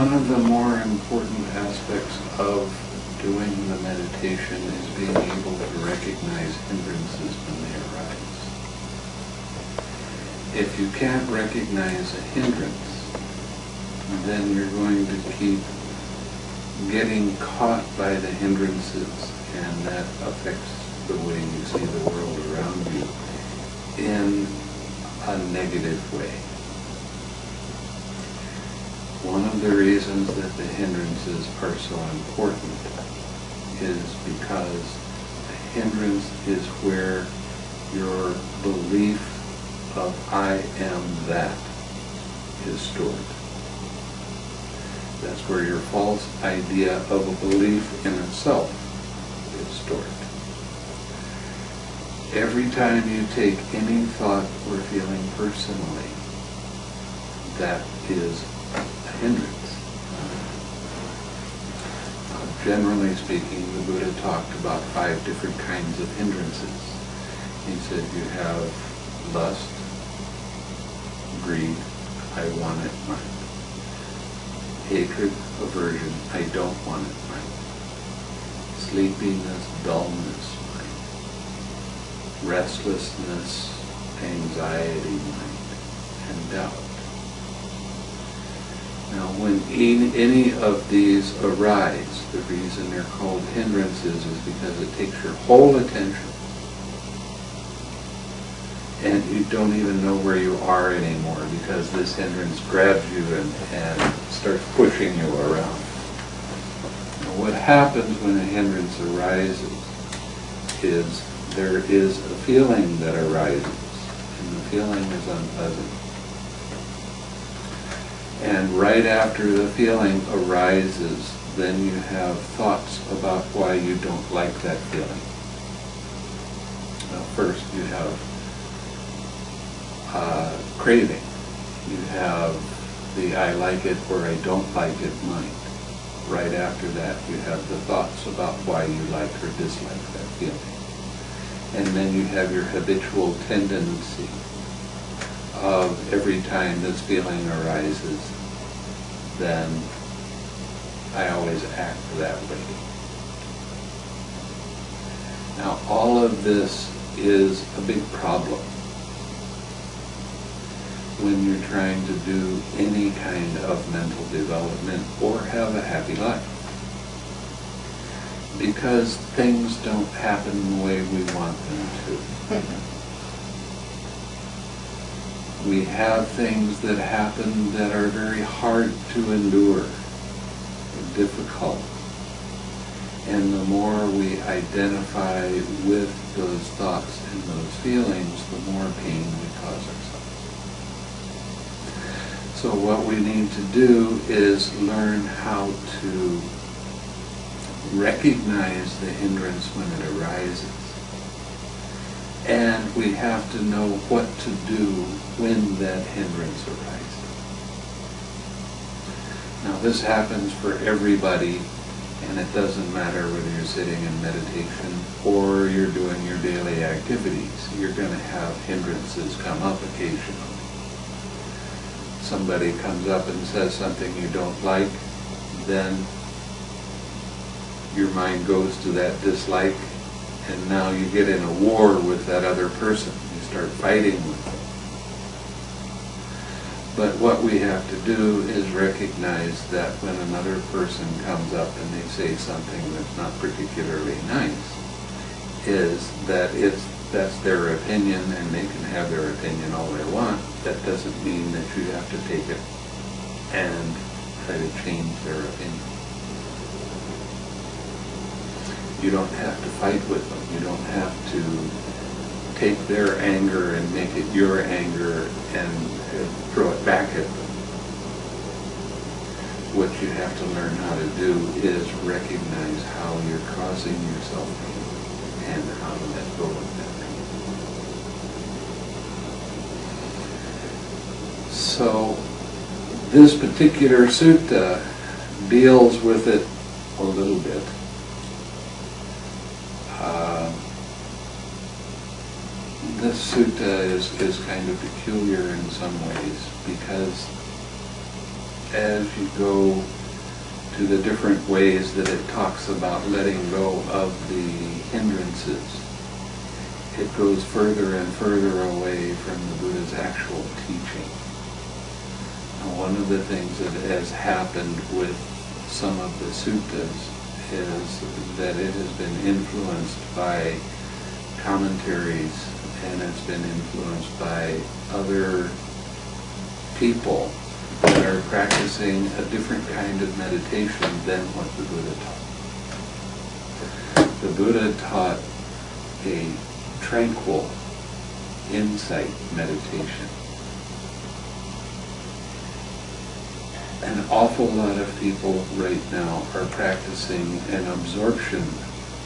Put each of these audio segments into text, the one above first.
One of the more important aspects of doing the meditation is being able to recognize hindrances when they arise. If you can't recognize a hindrance, then you're going to keep getting caught by the hindrances and that affects the way you see the world around you in a negative way. One of the reasons that the hindrances are so important is because the hindrance is where your belief of I am that is stored. That's where your false idea of a belief in itself is stored. Every time you take any thought or feeling personally, that is hindrance. Generally speaking, the Buddha talked about five different kinds of hindrances. He said you have lust, greed, I want it, mind. Hatred, aversion, I don't want it, mind. Sleepiness, dullness, mind. Restlessness, anxiety, mind. And doubt. Now, when any of these arise, the reason they're called hindrances is because it takes your whole attention and you don't even know where you are anymore because this hindrance grabs you and, and starts pushing you around. Now, what happens when a hindrance arises is there is a feeling that arises, and the feeling is unpleasant. And right after the feeling arises, then you have thoughts about why you don't like that feeling. Now, first you have uh, craving. You have the I like it or I don't like it mind. Right after that, you have the thoughts about why you like or dislike that feeling. And then you have your habitual tendency of every time this feeling arises, then I always act that way. Now, all of this is a big problem when you're trying to do any kind of mental development or have a happy life. Because things don't happen the way we want them to. we have things that happen that are very hard to endure, difficult. And the more we identify with those thoughts and those feelings, the more pain we cause ourselves. So what we need to do is learn how to recognize the hindrance when it arises. And we have to know what to do when that hindrance arises. Now this happens for everybody, and it doesn't matter whether you're sitting in meditation or you're doing your daily activities. You're going to have hindrances come up occasionally. Somebody comes up and says something you don't like, then your mind goes to that dislike and now you get in a war with that other person. You start fighting with them. But what we have to do is recognize that when another person comes up and they say something that's not particularly nice, is that it's that's their opinion and they can have their opinion all they want. That doesn't mean that you have to take it and try to change their opinion. You don't have to fight with them. You don't have to take their anger and make it your anger and throw it back at them. What you have to learn how to do is recognize how you're causing yourself pain and how to let go of that pain. So this particular sutta deals with it a little bit. This sutta is, is kind of peculiar in some ways because as you go to the different ways that it talks about letting go of the hindrances, it goes further and further away from the Buddha's actual teaching. Now, one of the things that has happened with some of the suttas is that it has been influenced by commentaries and it's been influenced by other people that are practicing a different kind of meditation than what the Buddha taught. The Buddha taught a tranquil insight meditation. An awful lot of people right now are practicing an absorption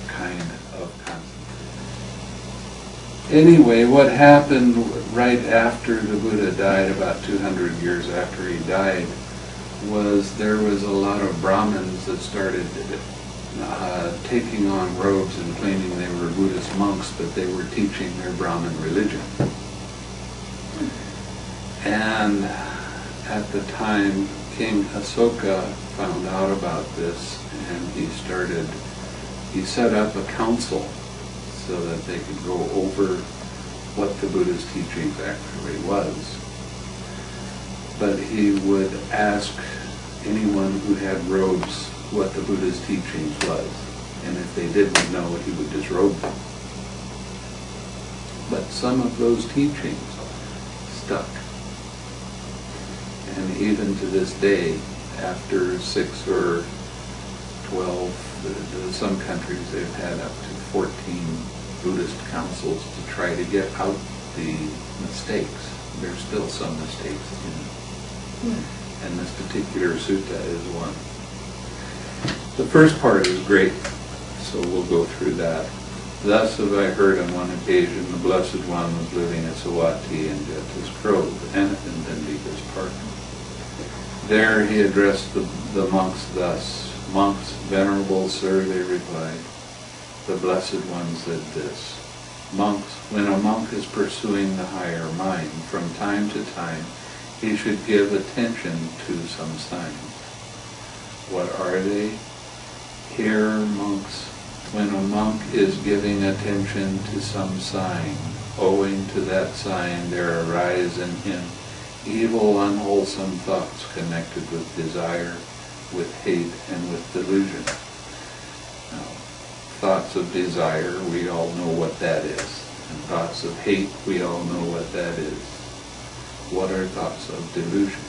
kind of concentration. Anyway, what happened right after the Buddha died, about 200 years after he died, was there was a lot of Brahmins that started uh, taking on robes and claiming they were Buddhist monks, but they were teaching their Brahmin religion. And at the time, King Asoka found out about this, and he started, he set up a council so that they could go over what the Buddha's teachings actually was. But he would ask anyone who had robes what the Buddha's teachings was. And if they didn't know, he would disrobe them. But some of those teachings stuck. And even to this day, after six or twelve, some countries they've had up to 14 Buddhist councils to try to get out the mistakes. There's still some mistakes in it. Hmm. And this particular sutta is one. The first part is great, so we'll go through that. Thus have I heard on one occasion the Blessed One was living at Savatthi in Jeta's Grove, and in Dandika's park. There he addressed the, the monks thus, Monks, venerable sir, they replied, the Blessed One said this, Monks, when a monk is pursuing the higher mind, from time to time he should give attention to some signs. What are they? Here, monks, when a monk is giving attention to some sign, owing to that sign there arise in him evil, unwholesome thoughts connected with desire, with hate, and with delusion thoughts of desire, we all know what that is. And thoughts of hate, we all know what that is. What are thoughts of delusion?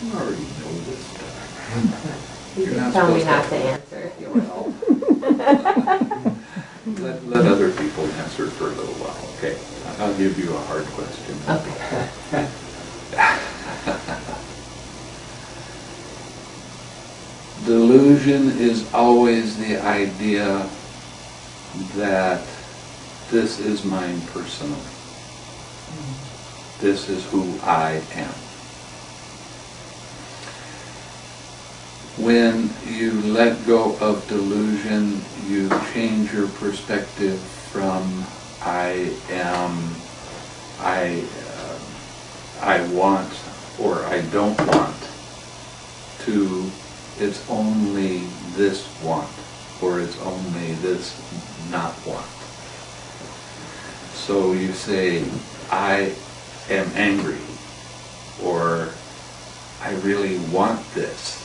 You already know this stuff. you You're not tell me not to, to answer. Well, let, let other people answer for a little while, okay? I'll give you a hard question. Okay. Delusion is always the idea that this is mine personally. This is who I am. When you let go of delusion, you change your perspective from I am, I, uh, I want, or I don't want, to it's only this want, or it's only this not want. So you say, I am angry, or I really want this.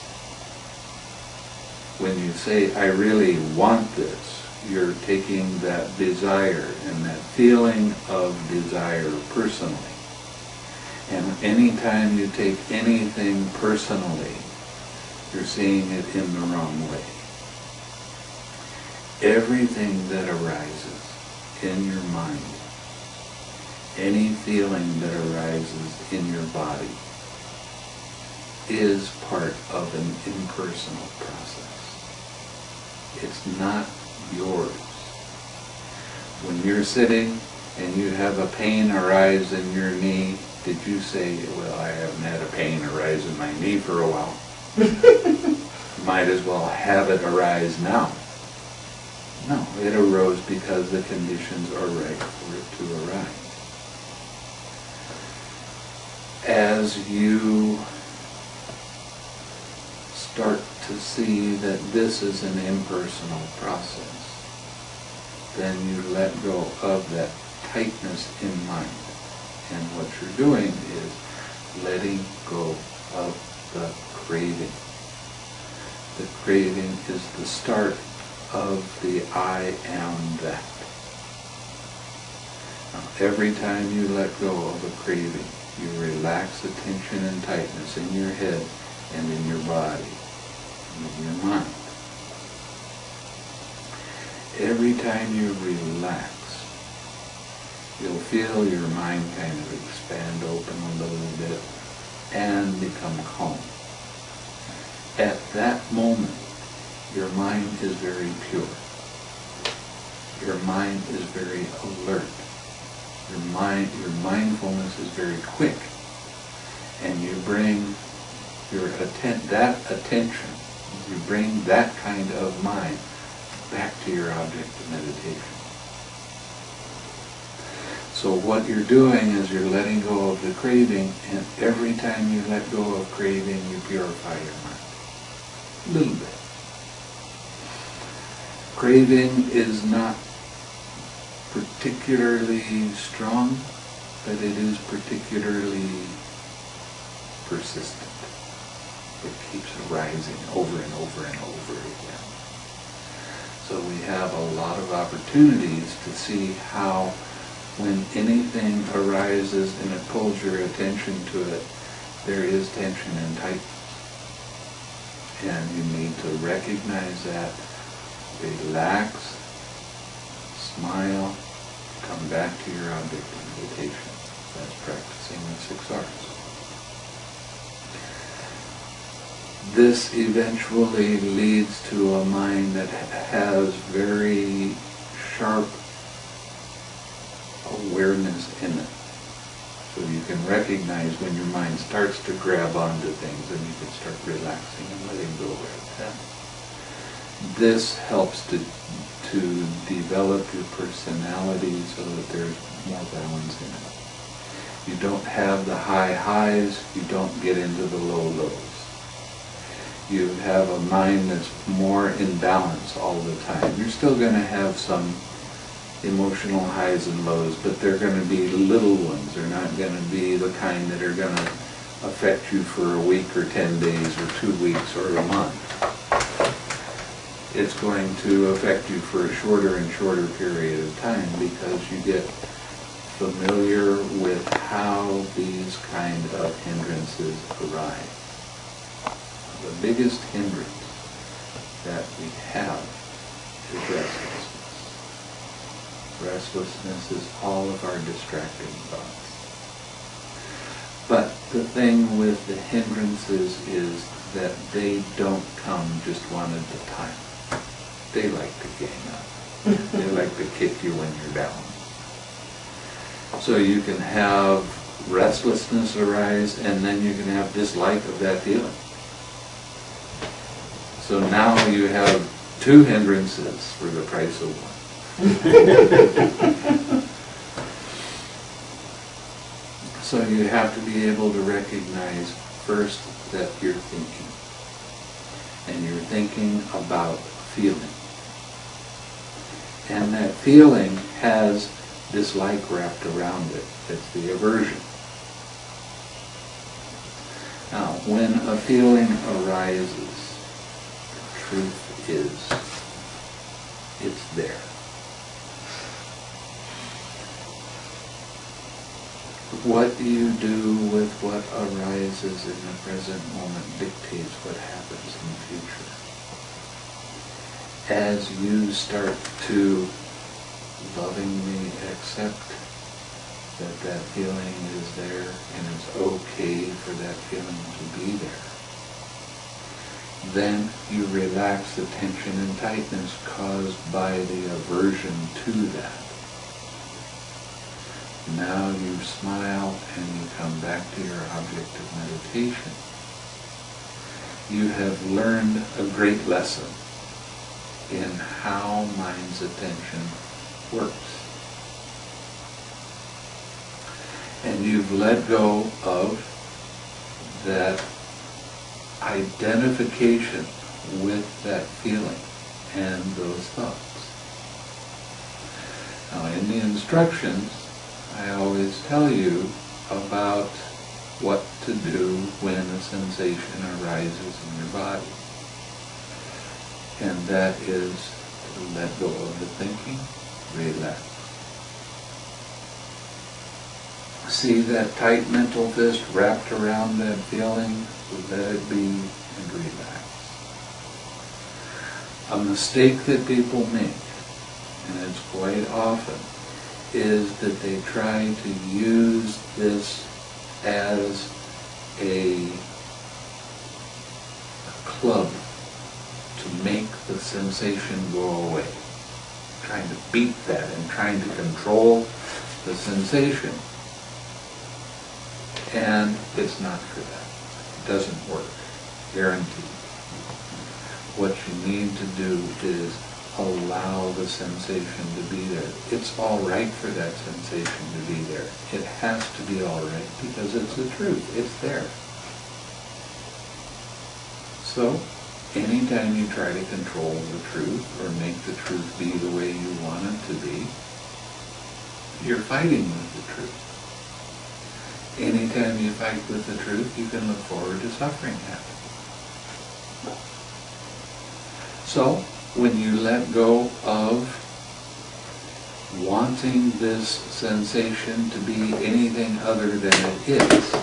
When you say, I really want this, you're taking that desire and that feeling of desire personally. And anytime you take anything personally, you're seeing it in the wrong way. Everything that arises in your mind, any feeling that arises in your body, is part of an impersonal process. It's not yours. When you're sitting and you have a pain arise in your knee, did you say, well, I haven't had a pain arise in my knee for a while? Might as well have it arise now. No, it arose because the conditions are right for it to arise. as you start to see that this is an impersonal process, then you let go of that tightness in mind. And what you're doing is letting go of the craving. The craving is the start of the I am that. Now, every time you let go of a craving, you relax the tension and tightness in your head and in your body and in your mind. Every time you relax, you'll feel your mind kind of expand open a little bit and become calm. At that moment, your mind is very pure. Your mind is very alert. Your mind, your mindfulness is very quick. And you bring your atten- that attention, you bring that kind of mind back to your object of meditation. So what you're doing is you're letting go of the craving, and every time you let go of craving, you purify your mind. A little bit. Craving is not particularly strong, but it is particularly persistent. It keeps arising over and over and over again. So we have a lot of opportunities to see how when anything arises and it pulls your attention to it, there is tension and tightness. And you need to recognize that, relax, smile, come back to your object of meditation. That's practicing the six R's. This eventually leads to a mind that has very sharp awareness in it. So you can recognize when your mind starts to grab onto things and you can start relaxing and letting go of then. This helps to, to develop your personality so that there's more balance in it. You don't have the high highs, you don't get into the low lows. You have a mind that's more in balance all the time. You're still going to have some emotional highs and lows, but they're going to be little ones. They're not going to be the kind that are going to affect you for a week or 10 days or two weeks or a month. It's going to affect you for a shorter and shorter period of time because you get familiar with how these kind of hindrances arise. The biggest hindrance that we have is restlessness. Restlessness is all of our distracting thoughts. But the thing with the hindrances is that they don't come just one at a time. They like to gang up. they like to kick you when you're down. So you can have restlessness arise and then you can have dislike of that feeling. So now you have two hindrances for the price of one. so you have to be able to recognize first that you're thinking. And you're thinking about feeling. And that feeling has dislike wrapped around it. It's the aversion. Now, when a feeling arises, the truth is, it's there. What you do with what arises in the present moment dictates what happens in the future. As you start to lovingly accept that that feeling is there and it's okay for that feeling to be there, then you relax the tension and tightness caused by the aversion to that. Now you smile and you come back to your object of meditation. You have learned a great lesson in how mind's attention works. And you've let go of that identification with that feeling and those thoughts. Now, in the instructions, I always tell you about what to do when a sensation arises in your body. And that is to let go of the thinking, relax. See that tight mental fist wrapped around that feeling, let it be and relax. A mistake that people make, and it's quite often, is that they try to use this as a, club to make the sensation go away. Trying to beat that and trying to control the sensation. And it's not for that. It doesn't work. Guaranteed. What you need to do is allow the sensation to be there. It's all right for that sensation to be there. It has to be all right because it's the truth. It's there. So, anytime you try to control the truth or make the truth be the way you want it to be, you're fighting with the truth. Anytime you fight with the truth, you can look forward to suffering that. So, when you let go of wanting this sensation to be anything other than it is,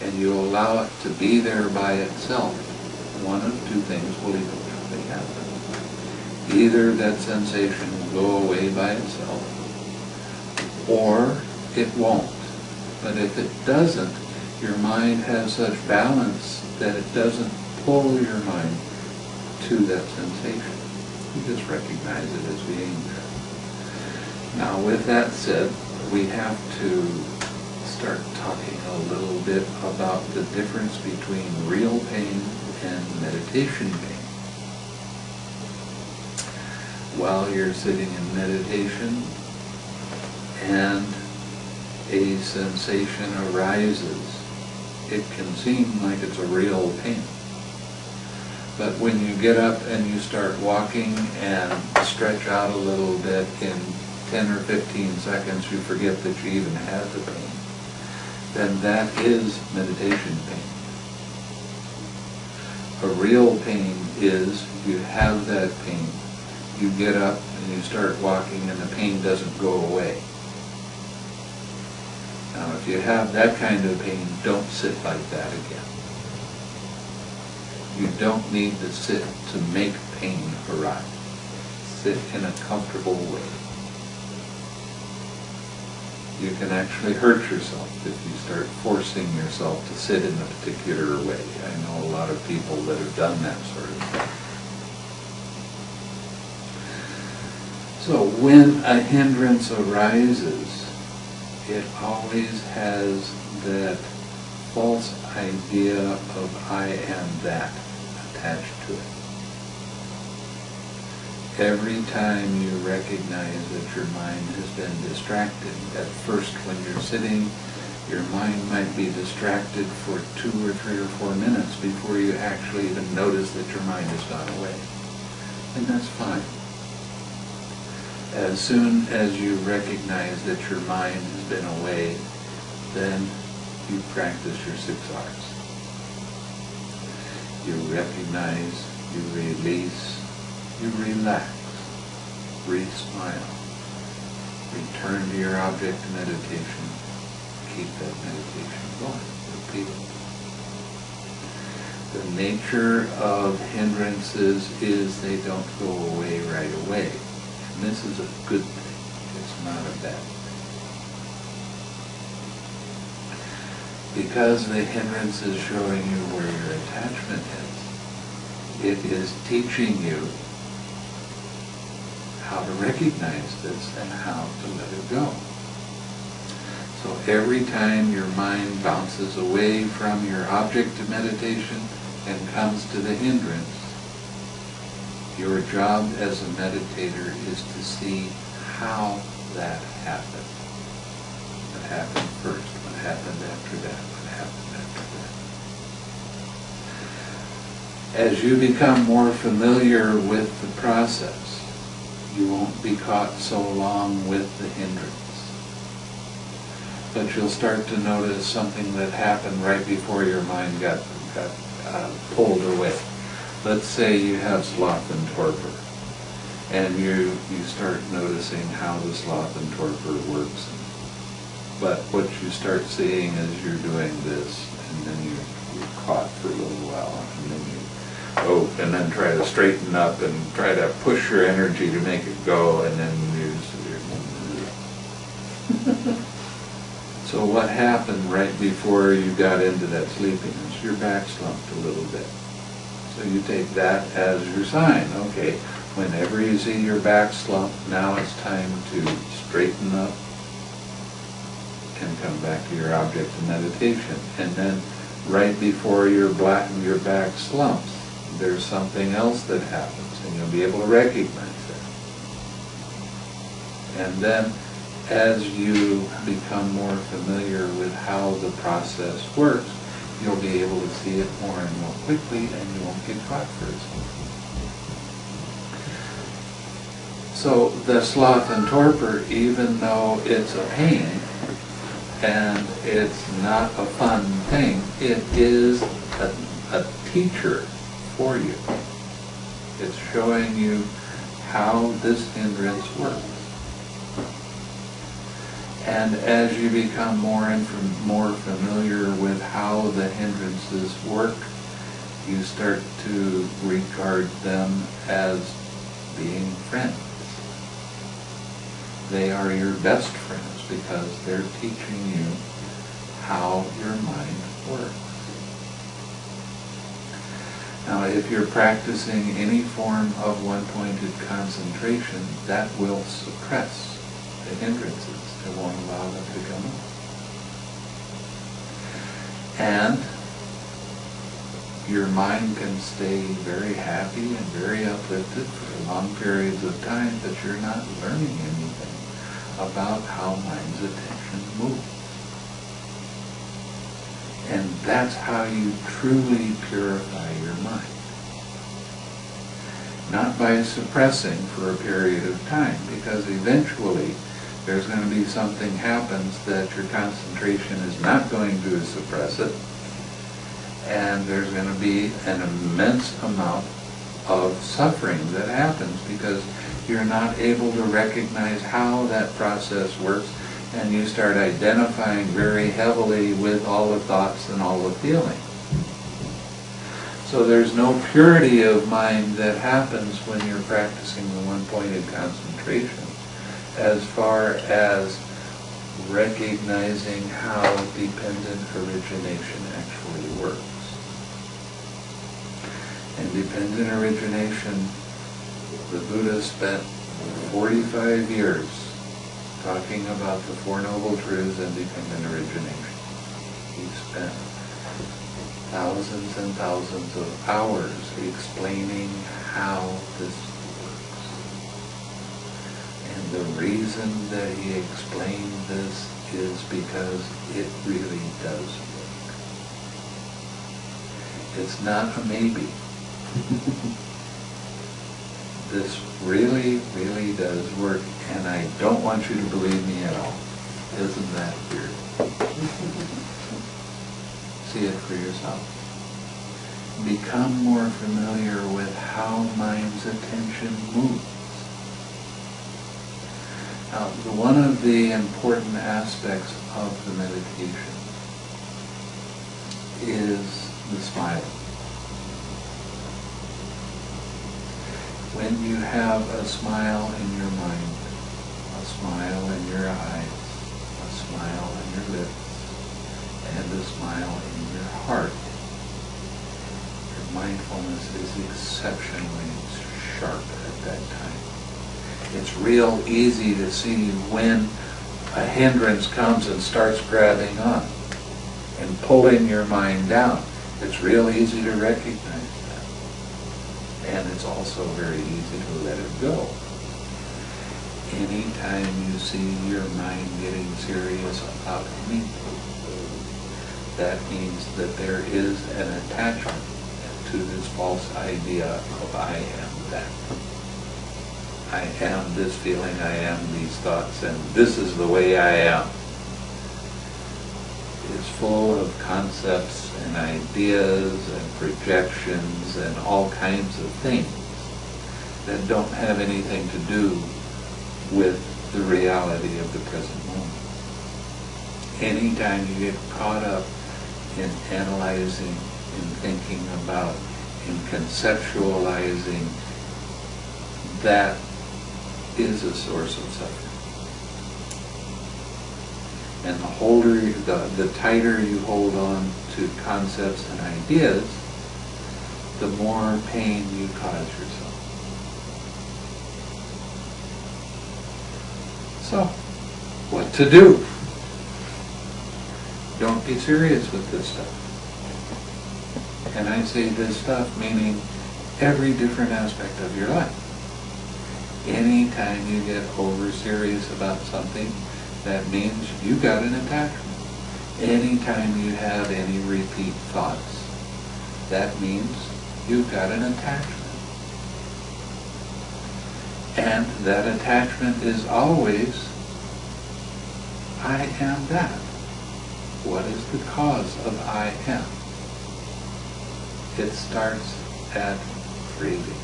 and you allow it to be there by itself, one of two things will eventually happen. Either that sensation will go away by itself, or it won't. But if it doesn't, your mind has such balance that it doesn't pull your mind to that sensation. You just recognize it as being there. Now, with that said, we have to start talking a little bit about the difference between real pain and meditation pain. While you're sitting in meditation and a sensation arises, it can seem like it's a real pain. But when you get up and you start walking and stretch out a little bit in 10 or 15 seconds, you forget that you even had the pain. Then that is meditation pain. A real pain is you have that pain, you get up and you start walking and the pain doesn't go away. Now if you have that kind of pain, don't sit like that again. You don't need to sit to make pain arise. Sit in a comfortable way. You can actually hurt yourself if you start forcing yourself to sit in a particular way. I know a lot of people that have done that sort of thing. So when a hindrance arises, it always has that false idea of I am that attached to it. Every time you recognize that your mind has been distracted, at first when you're sitting, your mind might be distracted for two or three or four minutes before you actually even notice that your mind has gone away. And that's fine. As soon as you recognize that your mind has been away, then you practice your six R's you recognize, you release, you relax, breathe, smile, return to your object of meditation, keep that meditation going, repeat it. The nature of hindrances is they don't go away right away. And this is a good thing, it's not a bad thing. Because the hindrance is showing you where your attachment is, it is teaching you how to recognize this and how to let it go. So every time your mind bounces away from your object of meditation and comes to the hindrance, your job as a meditator is to see how that happened. What happened first? happened after that, what happened after that. As you become more familiar with the process, you won't be caught so long with the hindrance but you'll start to notice something that happened right before your mind got, got uh, pulled away. Let's say you have sloth and torpor, and you, you start noticing how the sloth and torpor works but what you start seeing is you're doing this, and then you, you're caught for a little while, and then you go, and then try to straighten up and try to push your energy to make it go, and then you. So what happened right before you got into that sleepiness? Your back slumped a little bit. So you take that as your sign. Okay, whenever you see your back slump, now it's time to straighten up and come back to your object of meditation. And then right before your black your back slumps, there's something else that happens, and you'll be able to recognize it. And then as you become more familiar with how the process works, you'll be able to see it more and more quickly and you won't get caught for it. So the sloth and torpor, even though it's a pain and it's not a fun thing, it is a, a teacher for you. It's showing you how this hindrance works. And as you become more and more familiar with how the hindrances work, you start to regard them as being friends. They are your best friends because they're teaching you how your mind works. Now, if you're practicing any form of one-pointed concentration, that will suppress the hindrances. It won't allow them to come up. And your mind can stay very happy and very uplifted for long periods of time, but you're not learning anything about how mind's attention moves. And that's how you truly purify your mind. Not by suppressing for a period of time, because eventually there's going to be something happens that your concentration is not going to suppress it, and there's going to be an immense amount of suffering that happens because you're not able to recognize how that process works and you start identifying very heavily with all the thoughts and all the feelings. So there's no purity of mind that happens when you're practicing the one-pointed concentration as far as recognizing how dependent origination actually works. And dependent origination, the Buddha spent 45 years talking about the Four Noble Truths and dependent origination. He spent thousands and thousands of hours explaining how this works. And the reason that he explained this is because it really does work. It's not a maybe. this really, really does work, and I don't want you to believe me at all. Isn't that weird? See it for yourself. Become more familiar with how mind's attention moves. Now, one of the important aspects of the meditation is the smiling. When you have a smile in your mind, a smile in your eyes, a smile on your lips, and a smile in your heart, your mindfulness is exceptionally sharp at that time. It's real easy to see when a hindrance comes and starts grabbing on and pulling your mind down. It's real easy to recognize and it's also very easy to let it go. Anytime you see your mind getting serious about anything, that means that there is an attachment to this false idea of I am that. I am this feeling, I am these thoughts, and this is the way I am. It's full of concepts and ideas and projections and all kinds of things that don't have anything to do with the reality of the present moment. Anytime you get caught up in analyzing, in thinking about, in conceptualizing, that is a source of suffering. And the holder, the, the tighter you hold on to concepts and ideas, the more pain you cause yourself. So, what to do? Don't be serious with this stuff. And I say this stuff meaning every different aspect of your life. Anytime you get over serious about something, that means you got an attachment. Anytime you have any repeat thoughts, that means you've got an attachment. And that attachment is always, I am that. What is the cause of I am? It starts at breathing.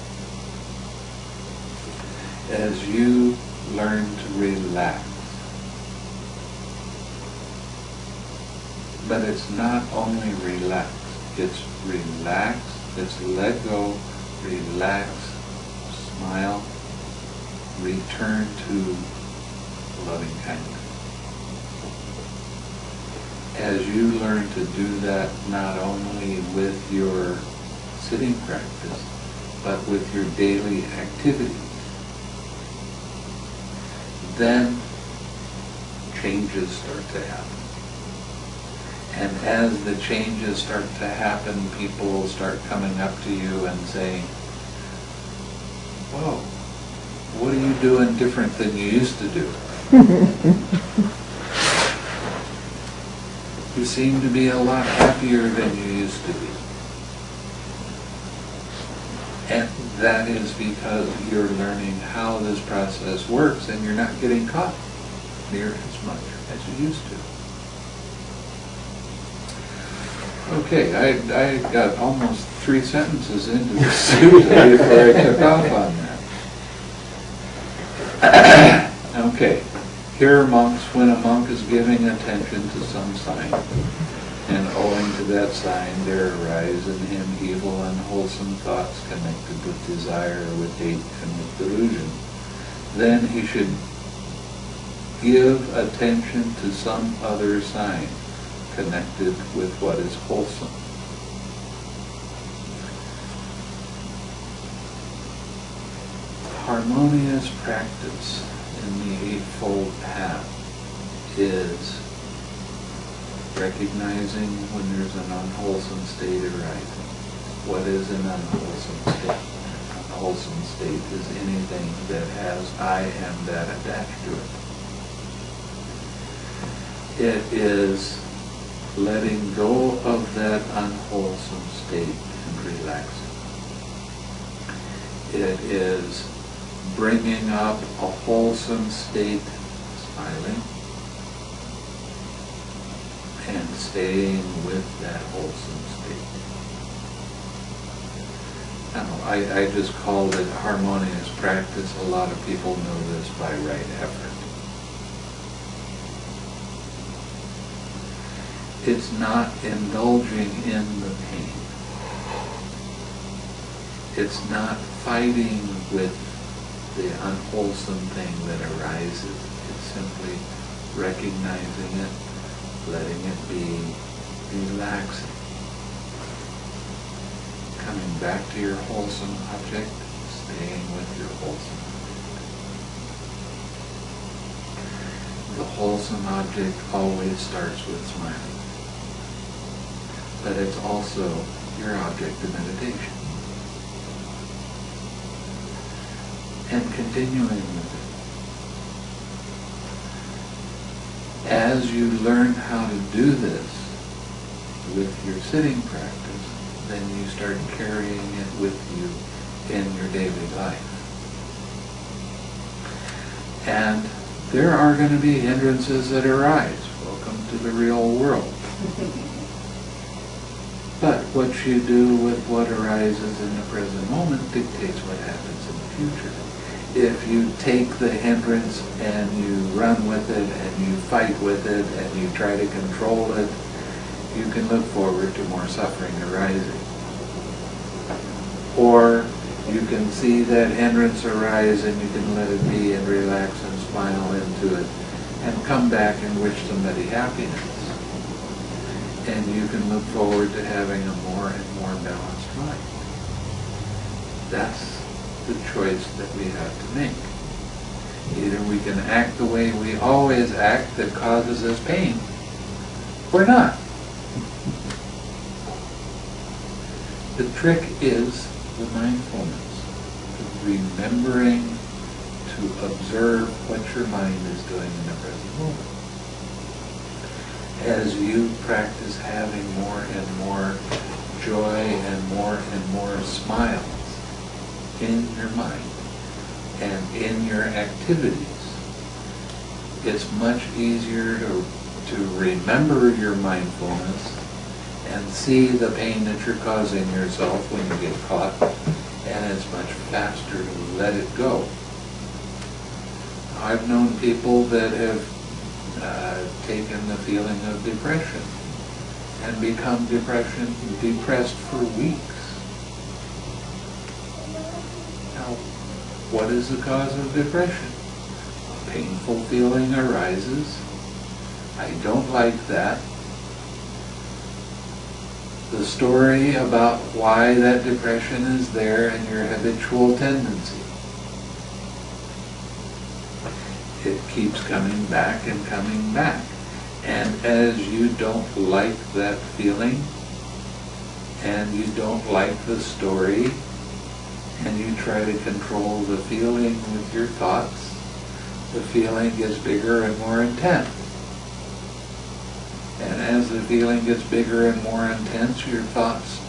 As you learn to relax, but it's not only relax, it's relax, it's let go, relax, smile, return to loving kindness. As you learn to do that not only with your sitting practice, but with your daily activities, then changes start to happen. And as the changes start to happen, people start coming up to you and saying, whoa, what are you doing different than you used to do? you seem to be a lot happier than you used to be. And that is because you're learning how this process works and you're not getting caught near as much as you used to. Okay, I, I got almost three sentences into the this before I took off on that. okay, here monks, when a monk is giving attention to some sign, and owing to that sign there arise in him evil and wholesome thoughts connected with desire, with hate, and with delusion, then he should give attention to some other sign connected with what is wholesome. Harmonious practice in the Eightfold Path is recognizing when there's an unwholesome state arising. What is an unwholesome state? An unwholesome state is anything that has I am that attached to it. It is letting go of that unwholesome state and relaxing. It is bringing up a wholesome state, smiling, and staying with that wholesome state. Now, I, I just called it harmonious practice. A lot of people know this by right effort. It's not indulging in the pain. It's not fighting with the unwholesome thing that arises. It's simply recognizing it, letting it be, relaxing. Coming back to your wholesome object, staying with your wholesome object. The wholesome object always starts with smiling. But it's also your object of meditation. And continuing with it. As you learn how to do this with your sitting practice, then you start carrying it with you in your daily life. And there are going to be hindrances that arise. Welcome to the real world. But what you do with what arises in the present moment dictates what happens in the future. If you take the hindrance and you run with it and you fight with it and you try to control it, you can look forward to more suffering arising. Or you can see that hindrance arise and you can let it be and relax and smile into it and come back and wish somebody happiness. And you can look forward to having a more and more balanced life. That's the choice that we have to make. Either we can act the way we always act that causes us pain, or not. The trick is the mindfulness, remembering to observe what your mind is doing in the present moment. As you practice having more and more joy and more and more smiles in your mind and in your activities, it's much easier to, to remember your mindfulness and see the pain that you're causing yourself when you get caught, and it's much faster to let it go. I've known people that have uh, taken the feeling of depression and become depression depressed for weeks. Now, what is the cause of depression? A painful feeling arises. I don't like that the story about why that depression is there and your habitual tendency. It keeps coming back and coming back. And as you don't like that feeling, and you don't like the story, and you try to control the feeling with your thoughts, the feeling gets bigger and more intense. And as the feeling gets bigger and more intense, your thoughts,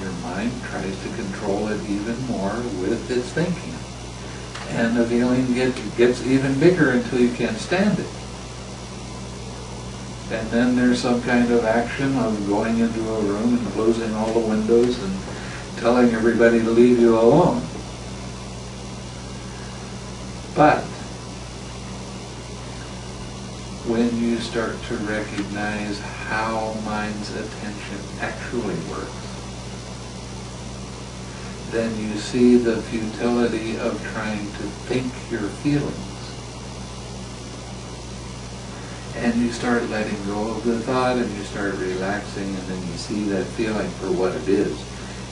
your mind tries to control it even more with its thinking. And the feeling gets, gets even bigger until you can't stand it. And then there's some kind of action of going into a room and closing all the windows and telling everybody to leave you alone. But when you start to recognize how mind's attention actually works, then you see the futility of trying to think your feelings. And you start letting go of the thought and you start relaxing and then you see that feeling for what it is.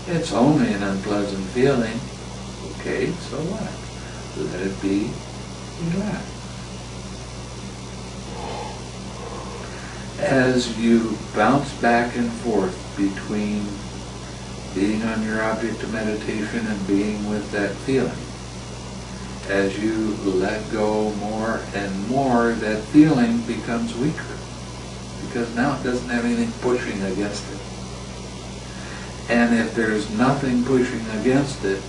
It's only an unpleasant feeling. Okay, so what? Let it be Relax. as you bounce back and forth between being on your object of meditation and being with that feeling, as you let go more and more, that feeling becomes weaker because now it doesn't have anything pushing against it. And if there's nothing pushing against it,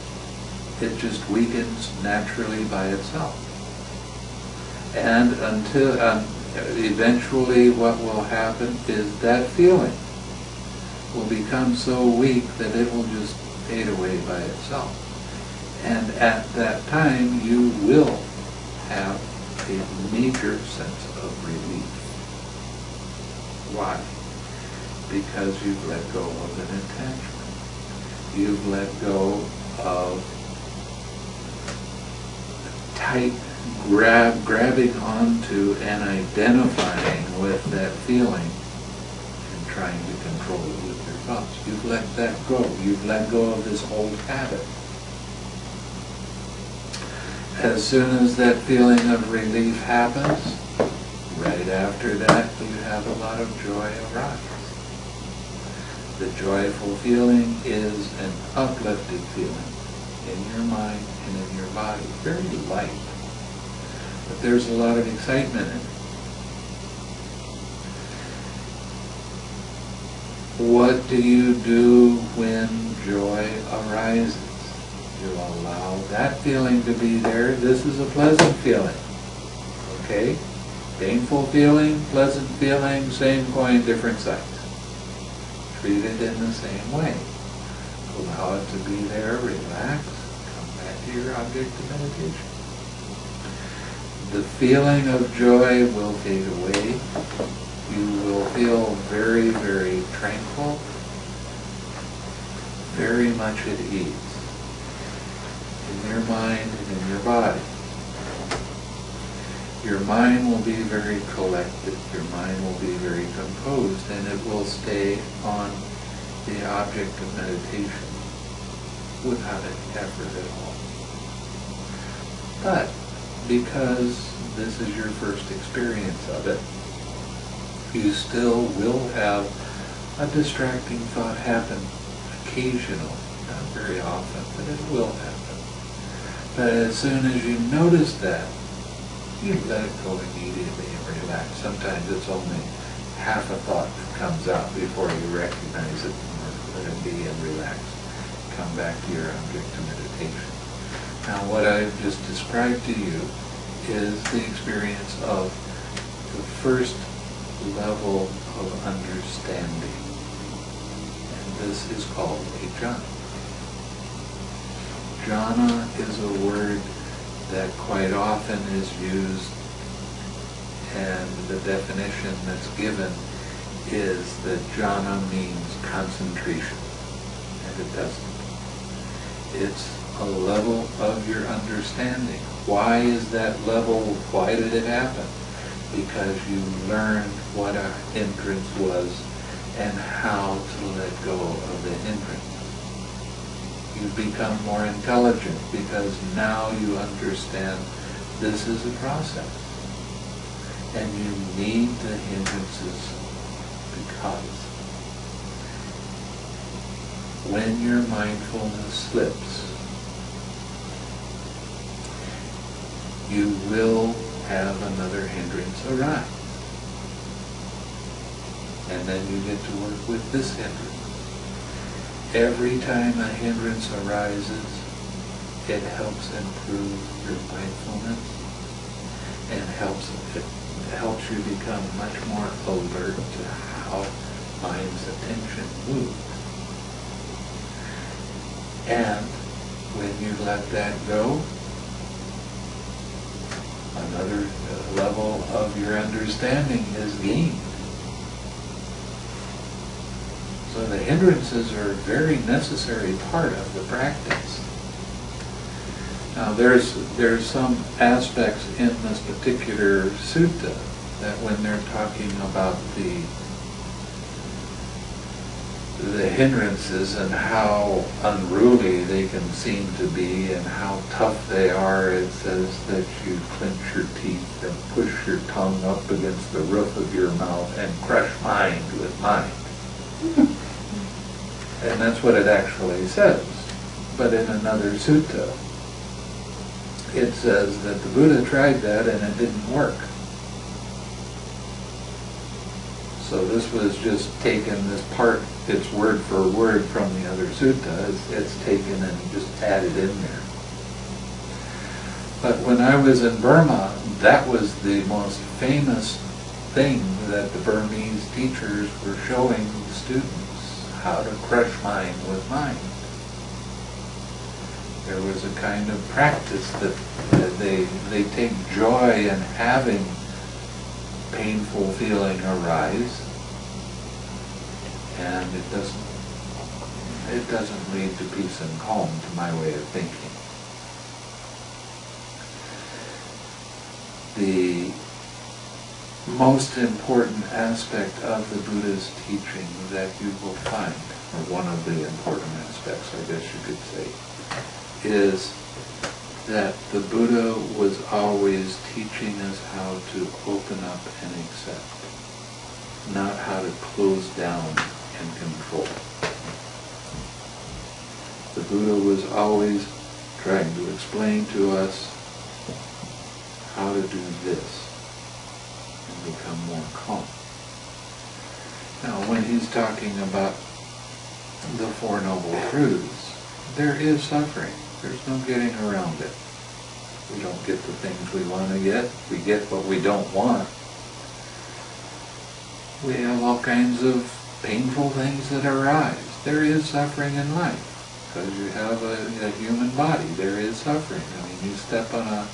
it just weakens naturally by itself. And until, eventually what will happen is that feeling will become so weak that it will just fade away by itself. And at that time, you will have a major sense of relief. Why? Because you've let go of an attachment. You've let go of tight grab, grabbing onto and identifying with that feeling and trying to control it with your thoughts. You've let that go. You've let go of this old habit. As soon as that feeling of relief happens, right after that you have a lot of joy arise. The joyful feeling is an uplifted feeling in your mind and in your body, very light but there's a lot of excitement in it. What do you do when joy arises? You allow that feeling to be there. This is a pleasant feeling. Okay? Painful feeling, pleasant feeling, same coin, different sides. Treat it in the same way. Allow it to be there, relax, come back to your object of meditation. The feeling of joy will fade away. You will feel very, very tranquil, very much at ease in your mind and in your body. Your mind will be very collected, your mind will be very composed, and it will stay on the object of meditation without any effort at all. But because this is your first experience of it, you still will have a distracting thought happen occasionally, not very often, but it will happen. But as soon as you notice that, you let it go immediately and relax. Sometimes it's only half a thought that comes out before you recognize it and let it be and relax. Come back to your object of meditation. Now what I've just described to you is the experience of the first level of understanding. And this is called a jhana. Jhana is a word that quite often is used and the definition that's given is that jhana means concentration and it doesn't. It's a level of your understanding. Why is that level, why did it happen? Because you learned what a hindrance was and how to let go of the hindrance you become more intelligent because now you understand this is a process. And you need the hindrances because when your mindfulness slips, you will have another hindrance arise. And then you get to work with this hindrance. Every time a hindrance arises, it helps improve your mindfulness and helps it helps you become much more alert to how mind's attention moves. And when you let that go, another uh, level of your understanding is gained. So the hindrances are a very necessary part of the practice. Now there's there's some aspects in this particular sutta that when they're talking about the the hindrances and how unruly they can seem to be and how tough they are, it says that you clench your teeth and push your tongue up against the roof of your mouth and crush mind with mind. And that's what it actually says. But in another sutta, it says that the Buddha tried that and it didn't work. So this was just taken, this part, it's word for word from the other sutta, it's, it's taken and just added in there. But when I was in Burma, that was the most famous thing that the Burmese teachers were showing students how to crush mind with mind. There was a kind of practice that, that they, they take joy in having painful feeling arise, and it doesn't it doesn't lead to peace and calm, to my way of thinking. The most important aspect of the Buddha's teaching that you will find, or one of the important aspects, I guess you could say, is that the Buddha was always teaching us how to open up and accept, not how to close down and control. The Buddha was always trying to explain to us how to do this and become more calm. Now, when he's talking about the Four Noble Truths, there is suffering. There's no getting around it. We don't get the things we want to get. We get what we don't want. We have all kinds of painful things that arise. There is suffering in life because you have a, a human body. There is suffering. I mean, you step on a,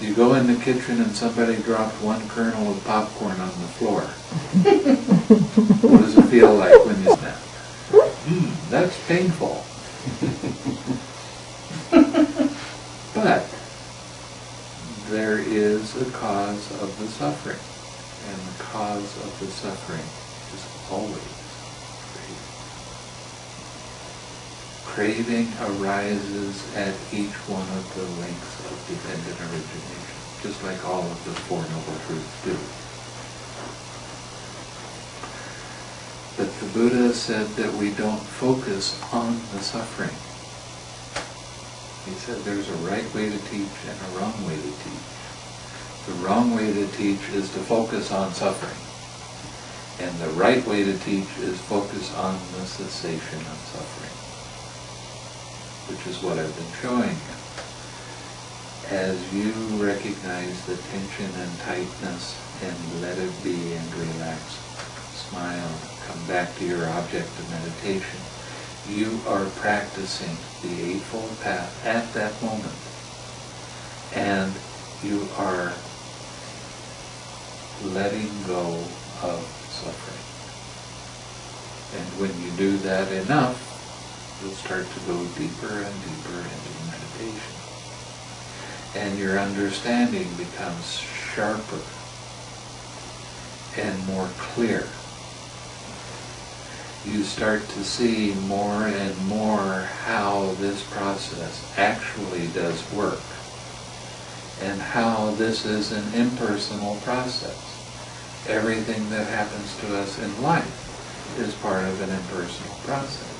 you go in the kitchen and somebody dropped one kernel of popcorn on the floor. what does it feel like when you snap? Mm, that's painful. but there is a cause of the suffering, and the cause of the suffering is always craving. Craving arises at each one of the links of dependent origination, just like all of the Four Noble Truths do. But the Buddha said that we don't focus on the suffering. He said there's a right way to teach and a wrong way to teach. The wrong way to teach is to focus on suffering. And the right way to teach is focus on the cessation of suffering, which is what I've been showing you. As you recognize the tension and tightness and let it be and relax, smile, come back to your object of meditation, you are practicing the Eightfold Path at that moment. And you are letting go of suffering. And when you do that enough, you'll start to go deeper and deeper into meditation. And your understanding becomes sharper and more clear you start to see more and more how this process actually does work and how this is an impersonal process. Everything that happens to us in life is part of an impersonal process.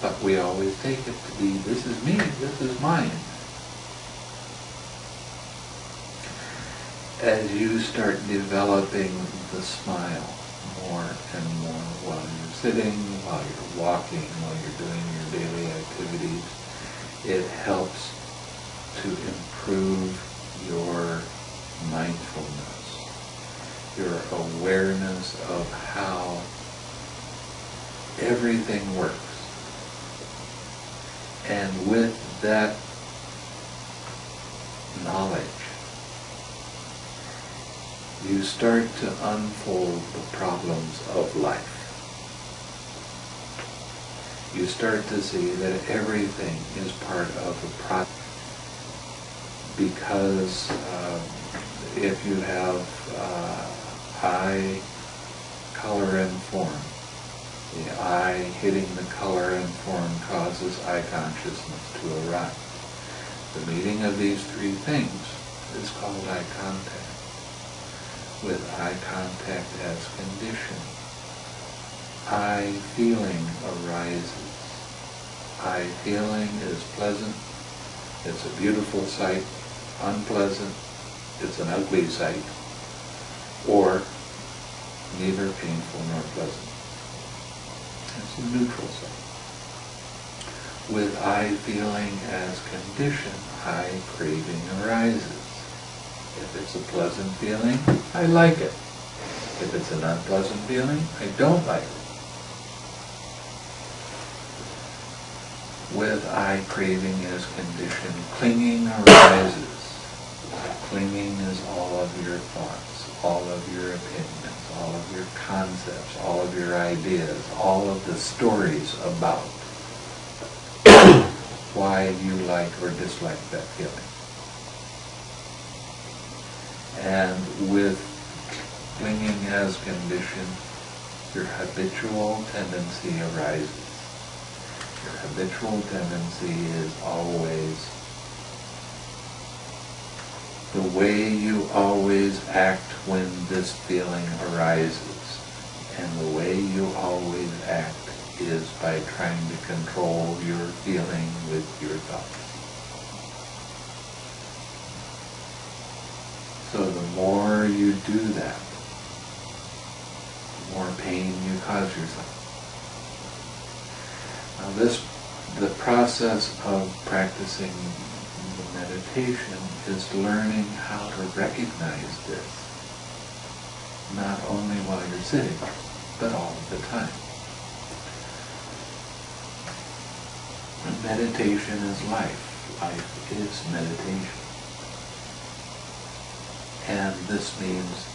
But we always take it to be, this is me, this is mine. As you start developing the smile, more and more while you're sitting, while you're walking, while you're doing your daily activities. It helps to improve your mindfulness, your awareness of how everything works. And with that knowledge, you start to unfold the problems of life. You start to see that everything is part of a process because uh, if you have uh, eye, color, and form, the eye hitting the color and form causes eye consciousness to arise. The meeting of these three things is called eye contact with eye contact as condition. Eye feeling arises. Eye feeling is pleasant. It's a beautiful sight. Unpleasant. It's an ugly sight. Or neither painful nor pleasant. It's a neutral sight. With eye feeling as condition, eye craving arises. If it's a pleasant feeling, I like it. If it's an unpleasant feeling, I don't like it. With eye craving as condition, clinging arises. Clinging is all of your thoughts, all of your opinions, all of your concepts, all of your ideas, all of the stories about why you like or dislike that feeling and with clinging as condition, your habitual tendency arises. Your habitual tendency is always the way you always act when this feeling arises. And the way you always act is by trying to control your feeling with your thoughts. So the more you do that, the more pain you cause yourself. Now this, the process of practicing the meditation is learning how to recognize this, not only while you're sitting, but all the time. Meditation is life. Life is meditation. And this means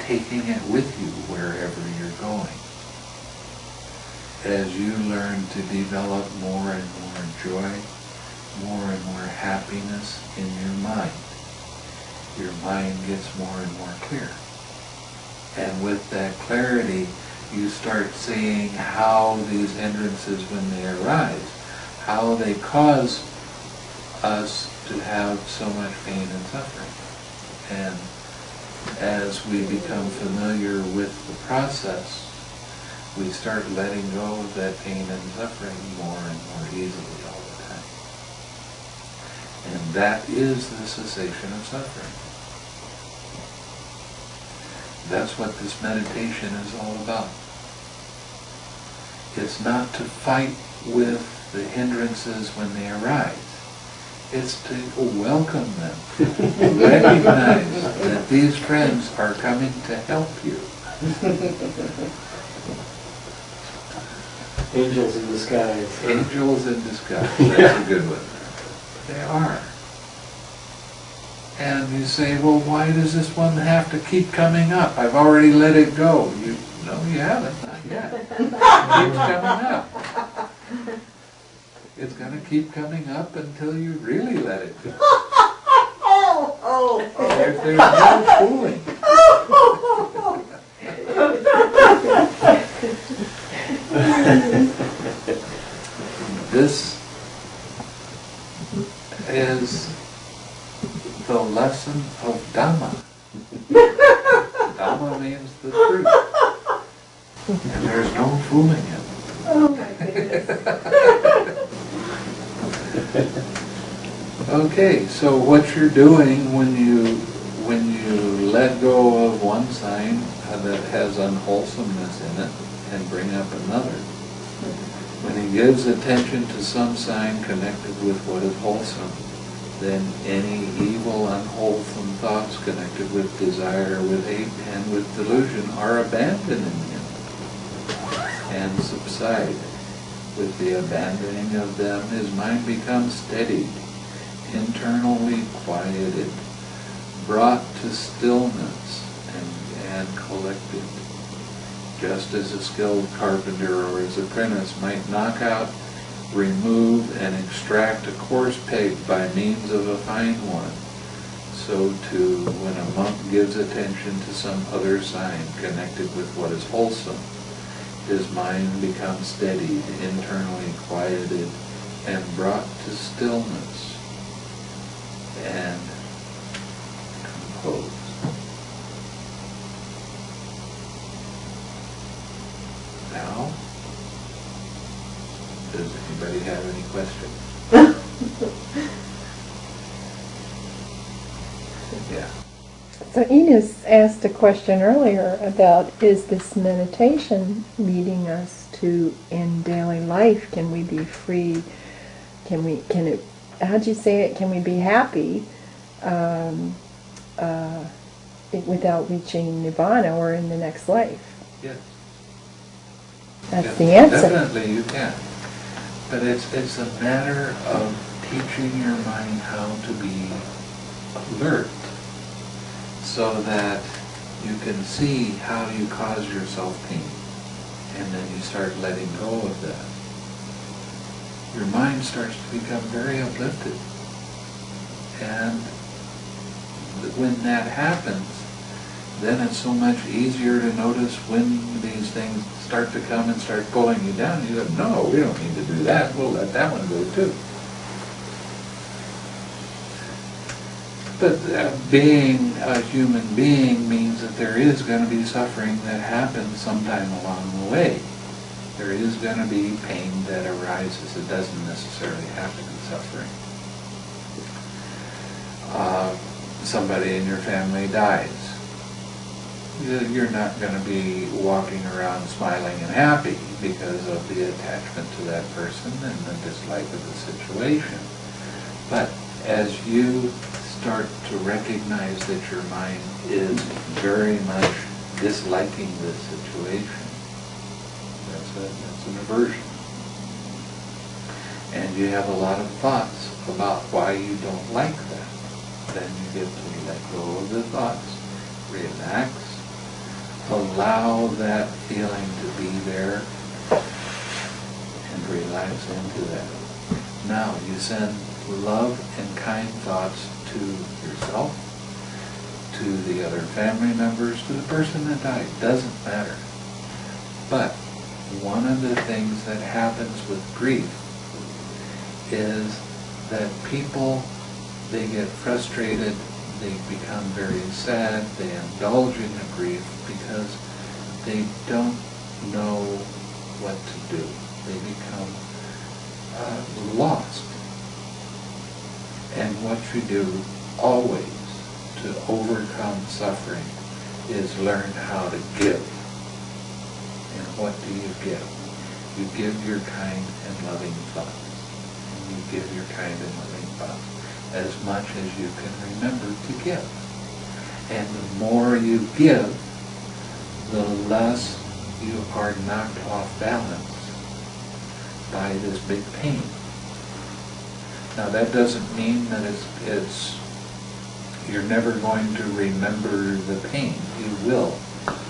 taking it with you wherever you're going. As you learn to develop more and more joy, more and more happiness in your mind, your mind gets more and more clear. And with that clarity, you start seeing how these hindrances, when they arise, how they cause us to have so much pain and suffering. And as we become familiar with the process, we start letting go of that pain and suffering more and more easily all the time. And that is the cessation of suffering. That's what this meditation is all about. It's not to fight with the hindrances when they arise. It's to welcome them, recognize that these friends are coming to help you. Angels in disguise. Angels in disguise, that's a good one. They are. And you say, well, why does this one have to keep coming up? I've already let it go. You, no, you haven't, not yet. It keeps coming up. It's gonna keep coming up until you really let it go. Oh, There- There's no fooling. This is the lesson of Dhamma. Dhamma means the truth. And there's no fooling it. Oh my goodness. Okay, so what you're doing when you when you let go of one sign that has unwholesomeness in it and bring up another, when he gives attention to some sign connected with what is wholesome, then any evil, unwholesome thoughts connected with desire, with hate, and with delusion are abandoned in him and subside. With the abandoning of them, his mind becomes steadied, internally quieted, brought to stillness, and, and collected. Just as a skilled carpenter or his apprentice might knock out, remove, and extract a coarse peg by means of a fine one, so too, when a monk gives attention to some other sign connected with what is wholesome, his mind becomes steadied, internally quieted, and brought to stillness and composed. Now, does anybody have any questions? Yeah. So Enos asked a question earlier about is this meditation leading us to in daily life? Can we be free? Can we? Can it? How'd you say it? Can we be happy um, uh, it- without reaching nirvana or in the next life? Yes. That's Yeah, the answer. Definitely you can. But it's, it's a matter of teaching your mind how to be alert so that you can see how you cause yourself pain. And then you start letting go of that. Your mind starts to become very uplifted. And when that happens, then it's so much easier to notice when these things start to come and start pulling you down. You go, no, we don't need to do that. We'll let that one go too. But uh, being a human being means that there is going to be suffering that happens sometime along the way. There is going to be pain that arises. It doesn't necessarily have to be suffering. Uh, somebody in your family dies you- you're not gonna be walking around smiling and happy because of the attachment to that person and the dislike of the situation. But as you start to recognize that your mind is very much disliking this situation, that's a, that's an aversion. And you have a lot of thoughts about why you don't like that. Then you get to let go of the thoughts, relax, allow that feeling to be there, and relax into that. Now you send love and kind thoughts to yourself, to the other family members, to the person that died, doesn't matter. But one of the things that happens with grief is that people, they get frustrated, they become very sad, they indulge in the grief because they don't know what to do. They become uh, lost. And what you do always to overcome suffering is learn how to give. And what do you give? You give your kind and loving thoughts. You give your kind and loving thoughts as much as you can remember to give. And the more you give, the less you are knocked off balance by this big pain. Now that doesn't mean that it's, it's, you're never going to remember the pain. You will,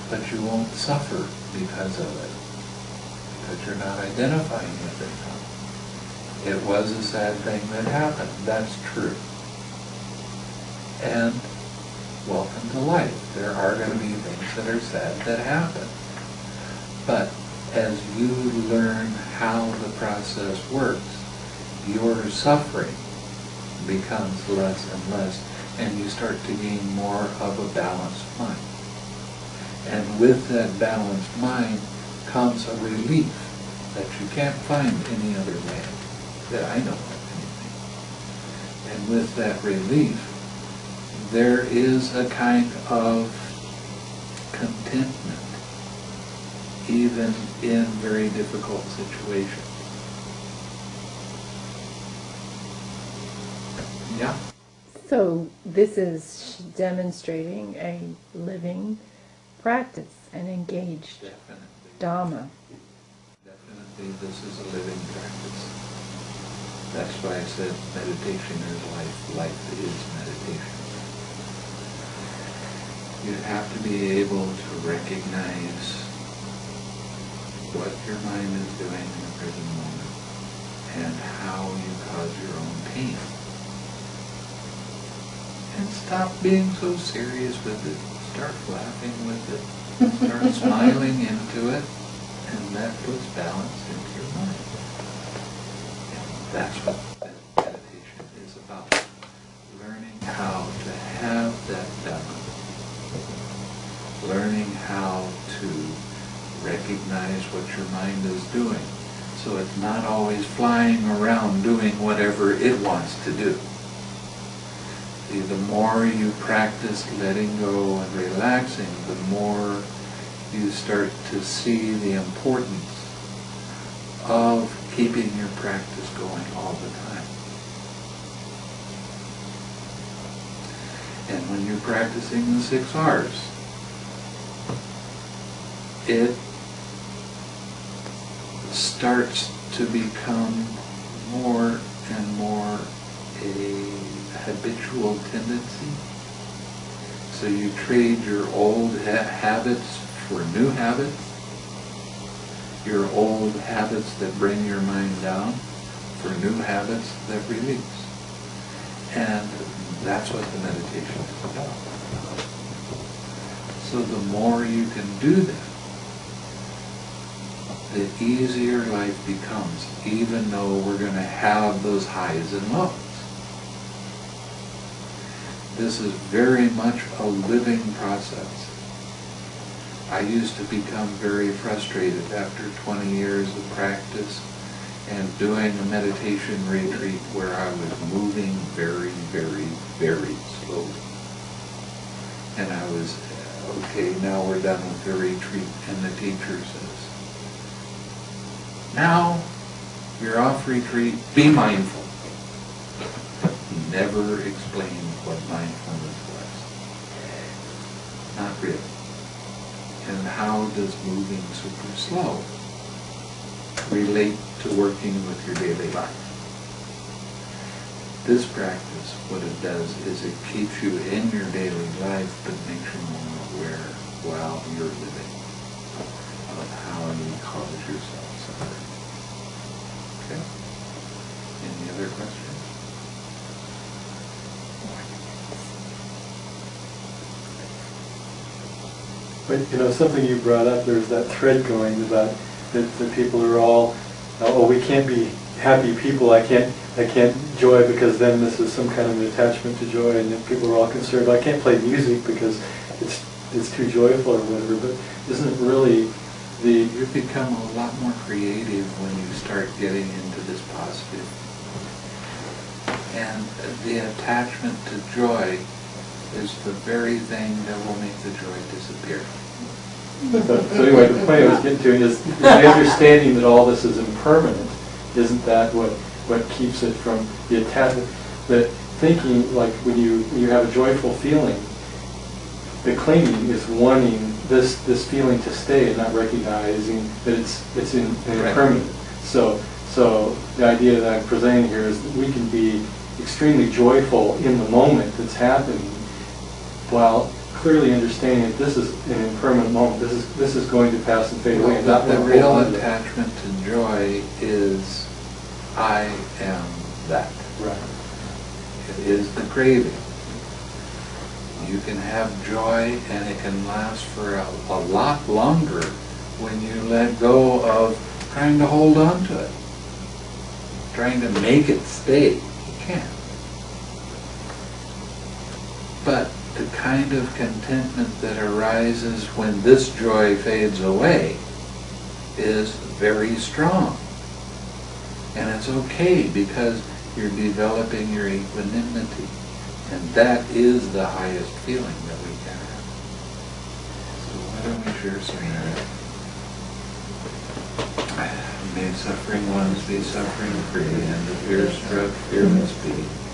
but you won't suffer because of it. Because you're not identifying with it. It was a sad thing that happened, that's true. And welcome to life. There are going to be things that are sad that happen. But as you learn how the process works, your suffering becomes less and less, and you start to gain more of a balanced mind. And with that balanced mind comes a relief that you can't find any other way, that I know of anything. And with that relief, there is a kind of contentment, even in very difficult situations. Yeah. So this is demonstrating a living practice, an engaged Definitely. Dharma. Definitely, this is a living practice. That's why I said meditation is life. Life is meditation. You have to be able to recognize what your mind is doing in the present moment and how you cause your own pain. And stop being so serious with it. Start laughing with it. Start smiling into it. And that puts balance into your mind. And that's what meditation is about. Learning how to have that balance. Learning how to recognize what your mind is doing. So it's not always flying around doing whatever it wants to do. See, the more you practice letting go and relaxing, the more you start to see the importance of keeping your practice going all the time. And when you're practicing the six R's, it starts to become more and more a habitual tendency. So you trade your old ha- habits for new habits, your old habits that bring your mind down for new habits that release. And that's what the meditation is about. So the more you can do that, the easier life becomes, even though we're going to have those highs and lows. This is very much a living process. I used to become very frustrated after 20 years of practice and doing a meditation retreat where I was moving very, very, very slowly. And I was okay, now we're done with the retreat, and the teacher says, now, you're off retreat, be mindful. Never explained what mindfulness was. Not really. And how does moving super slow relate to working with your daily life? This practice, what it does is it keeps you in your daily life, but makes you more aware while you're living of how you cause yourself suffering. Okay? Any other questions? But, you know, something you brought up, there's that thread going about that the people are all, oh, oh, we can't be happy people, I can't, I can't joy because then this is some kind of an attachment to joy, and people are all concerned, I can't play music because it's, it's too joyful or whatever, but isn't it really the, You become a lot more creative when you start getting into this positive. And the attachment to joy is the very thing that will make the joy disappear. So anyway, the point I was getting to is is the understanding that all this is impermanent. Isn't that what, what keeps it from the attachment? That thinking, like when you, when you have a joyful feeling, the clinging is wanting this, this feeling to stay and not recognizing that it's, it's in- Right. impermanent. So, so the idea that I'm presenting here is that we can be extremely joyful in the moment that's happening while clearly understanding that this is an impermanent moment, this is, this is going to pass and fade away. and The not the real on to it. attachment to joy is, I am that. Right. It is the craving. You can have joy and it can last for a, a lot longer when you let go of trying to hold on to it. Trying to make it stay. You can't. But the kind of contentment that arises when this joy fades away is very strong. And it's okay because you're developing your equanimity. And that is the highest feeling that we can have. So why don't we share some? May suffering ones be suffering free, and the fear struck fearless be.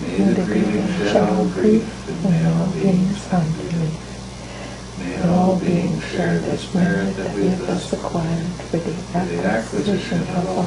May the grieving shed all grief, and may all beings find relief. May all beings share this merit that we have thus acquired for the acquisition of all